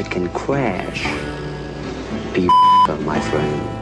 it can crash. Be my friend.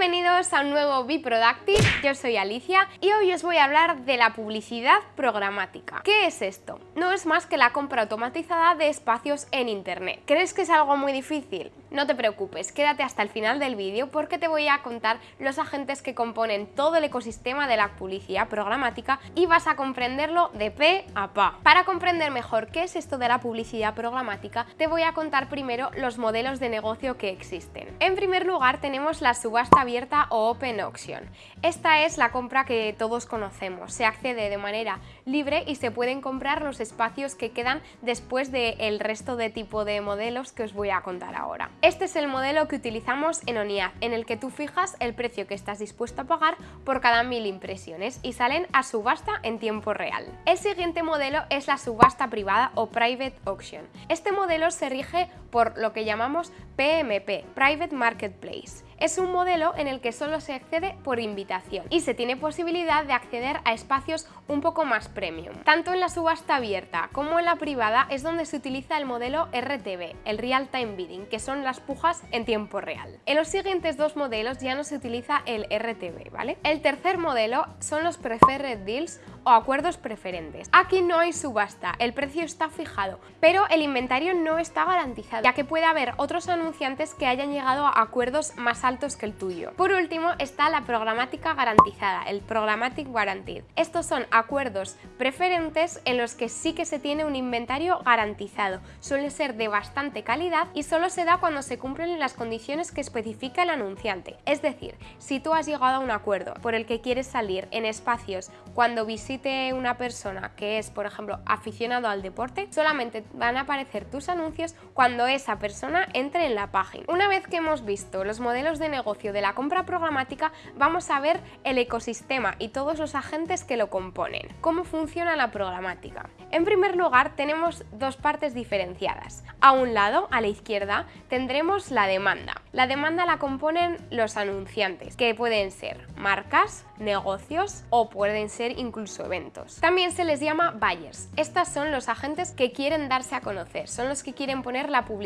Bienvenidos a un nuevo Be Productive, yo soy Alicia y hoy os voy a hablar de la publicidad programática. ¿Qué es esto? No es más que la compra automatizada de espacios en internet. ¿Crees que es algo muy difícil? No te preocupes, quédate hasta el final del vídeo porque te voy a contar los agentes que componen todo el ecosistema de la publicidad programática y vas a comprenderlo de pe a pa. Para comprender mejor qué es esto de la publicidad programática, te voy a contar primero los modelos de negocio que existen. En primer lugar tenemos la subasta abierta o Open Auction. Esta es la compra que todos conocemos, se accede de manera libre y se pueden comprar los espacios que quedan después del resto de tipo de modelos que os voy a contar ahora. Este es el modelo que utilizamos en ONIAD, en el que tú fijas el precio que estás dispuesto a pagar por cada mil impresiones y salen a subasta en tiempo real. El siguiente modelo es la subasta privada o Private Auction. Este modelo se rige por lo que llamamos PMP, Private Marketplace. Es un modelo en el que solo se accede por invitación y se tiene posibilidad de acceder a espacios un poco más premium. Tanto en la subasta abierta como en la privada es donde se utiliza el modelo RTB, el Real Time Bidding, que son las pujas en tiempo real. En los siguientes dos modelos ya no se utiliza el RTB, ¿vale? El tercer modelo son los Preferred Deals o acuerdos preferentes. Aquí no hay subasta, el precio está fijado, pero el inventario no está garantizado, ya que puede haber otros anunciantes que hayan llegado a acuerdos más altos que el tuyo. Por último está la programática garantizada, el Programmatic Guaranteed. Estos son acuerdos preferentes en los que sí que se tiene un inventario garantizado, suele ser de bastante calidad y solo se da cuando se cumplen las condiciones que especifica el anunciante. Es decir, si tú has llegado a un acuerdo por el que quieres salir en espacios cuando visitas una persona que es, por ejemplo, aficionado al deporte, solamente van a aparecer tus anuncios cuando esa persona entre en la página. Una vez que hemos visto los modelos de negocio de la compra programática, vamos a ver el ecosistema y todos los agentes que lo componen. ¿Cómo funciona la programática? En primer lugar, tenemos dos partes diferenciadas. A un lado, a la izquierda, tendremos la demanda. La demanda la componen los anunciantes, que pueden ser marcas, negocios o pueden ser incluso eventos. También se les llama buyers. Estos son los agentes que quieren darse a conocer, son los que quieren poner la publicidad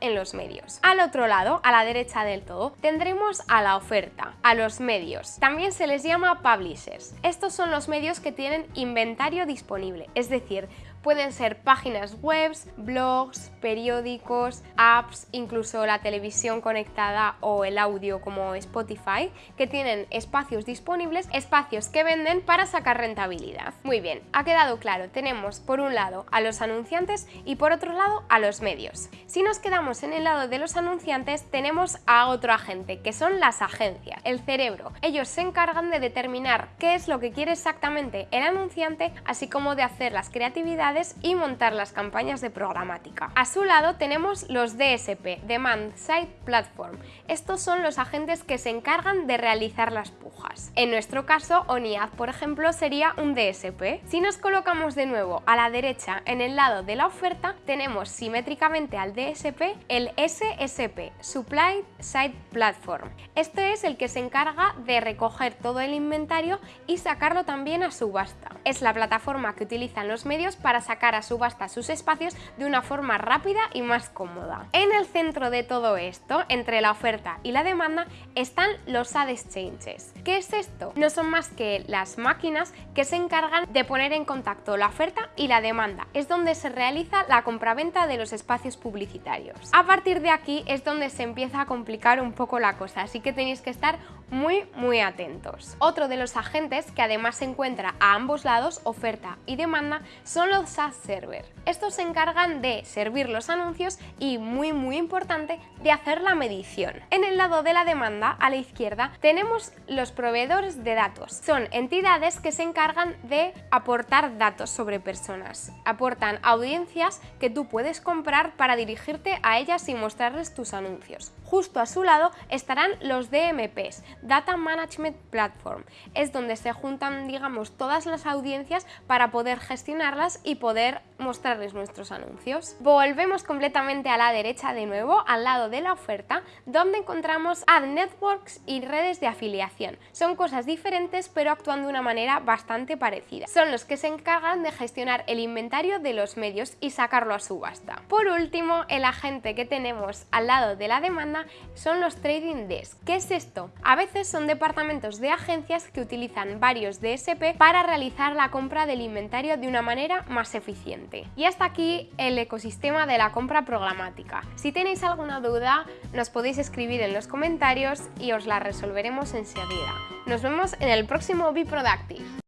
en los medios. Al otro lado, a la derecha del todo, tendremos a la oferta, a los medios. También se les llama publishers. Estos son los medios que tienen inventario disponible, es decir, Pueden ser páginas web, blogs, periódicos, apps, incluso la televisión conectada o el audio como Spotify, que tienen espacios disponibles, espacios que venden para sacar rentabilidad. Muy bien, ha quedado claro, tenemos por un lado a los anunciantes y por otro lado a los medios. Si nos quedamos en el lado de los anunciantes, tenemos a otro agente, que son las agencias, el cerebro. Ellos se encargan de determinar qué es lo que quiere exactamente el anunciante, así como de hacer las creatividades y montar las campañas de programática. A su lado tenemos los DSP, Demand Side Platform. Estos son los agentes que se encargan de realizar las pujas. En nuestro caso, ONIAD, por ejemplo, sería un DSP. Si nos colocamos de nuevo a la derecha en el lado de la oferta, tenemos simétricamente al DSP el SSP, Supply Side Platform. Este es el que se encarga de recoger todo el inventario y sacarlo también a subasta. Es la plataforma que utilizan los medios para sacar a subasta sus espacios de una forma rápida y más cómoda. En el centro de todo esto, entre la oferta y la demanda, están los ad exchanges. ¿Qué es esto? No son más que las máquinas que se encargan de poner en contacto la oferta y la demanda. Es donde se realiza la compraventa de los espacios publicitarios. A partir de aquí es donde se empieza a complicar un poco la cosa, así que tenéis que estar muy muy atentos. Otro de los agentes que además se encuentra a ambos lados, oferta y demanda, son los SaaS Server. Estos se encargan de servir los anuncios y, muy muy importante, de hacer la medición. En el lado de la demanda, a la izquierda, tenemos los proveedores de datos. Son entidades que se encargan de aportar datos sobre personas. Aportan audiencias que tú puedes comprar para dirigirte a ellas y mostrarles tus anuncios. Justo a su lado estarán los DMPs, Data Management Platform. Es donde se juntan, digamos, todas las audiencias para poder gestionarlas y poder mostrarles nuestros anuncios. Volvemos completamente a la derecha de nuevo, al lado de la oferta, donde encontramos Ad Networks y redes de afiliación. Son cosas diferentes pero actúan de una manera bastante parecida. Son los que se encargan de gestionar el inventario de los medios y sacarlo a subasta. Por último, el agente que tenemos al lado de la demanda son los Trading Desk. ¿Qué es esto? A veces son departamentos de agencias que utilizan varios DSP para realizar la compra del inventario de una manera más eficiente. Y hasta aquí el ecosistema de la compra programática. Si tenéis alguna duda, nos podéis escribir en los comentarios y os la resolveremos enseguida. Nos vemos en el próximo Be Productive.